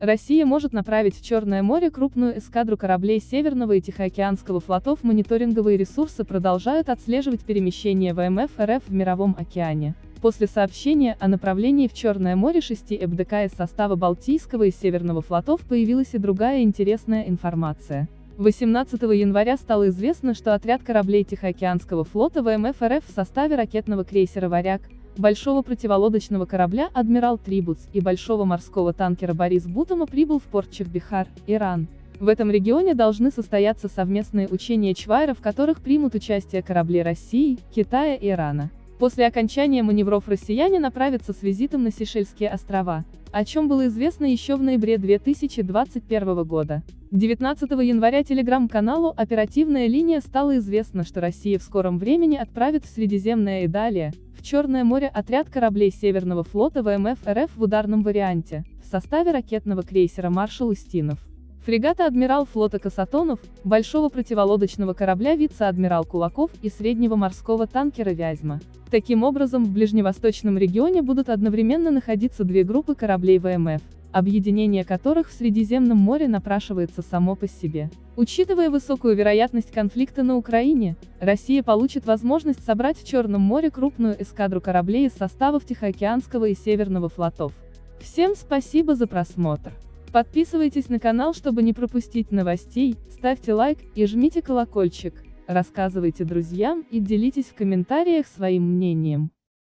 Россия может направить в Черное море крупную эскадру кораблей Северного и Тихоокеанского флотов. Мониторинговые ресурсы продолжают отслеживать перемещение ВМФ РФ в Мировом океане. После сообщения о направлении в Черное море шести ФДК из состава Балтийского и Северного флотов появилась и другая интересная информация. 18 января стало известно, что отряд кораблей Тихоокеанского флота ВМФ РФ в составе ракетного крейсера «Варяг», большого противолодочного корабля «Адмирал Трибуц» и большого морского танкера «Борис Бутома» прибыл в порт Чахбихар, Иран. В этом регионе должны состояться совместные учения Чвайра, в которых примут участие корабли России, Китая и Ирана. После окончания маневров россияне направятся с визитом на Сейшельские острова, о чем было известно еще в ноябре 2021 года. 19 января телеграм-каналу «Оперативная линия» стало известно, что Россия в скором времени отправит в Средиземное и далее, Черное море отряд кораблей Северного флота ВМФ РФ в ударном варианте, в составе ракетного крейсера «Маршал Устинов». Фрегата «Адмирал» флота Касатонов, большого противолодочного корабля вице-адмирал Кулаков и среднего морского танкера «Вязьма». Таким образом, в ближневосточном регионе будут одновременно находиться две группы кораблей ВМФ, объединение которых в Средиземном море напрашивается само по себе. Учитывая высокую вероятность конфликта на Украине, Россия получит возможность собрать в Черном море крупную эскадру кораблей из составов Тихоокеанского и Северного флотов. Всем спасибо за просмотр. Подписывайтесь на канал, чтобы не пропустить новостей, ставьте лайк и жмите колокольчик, рассказывайте друзьям и делитесь в комментариях своим мнением.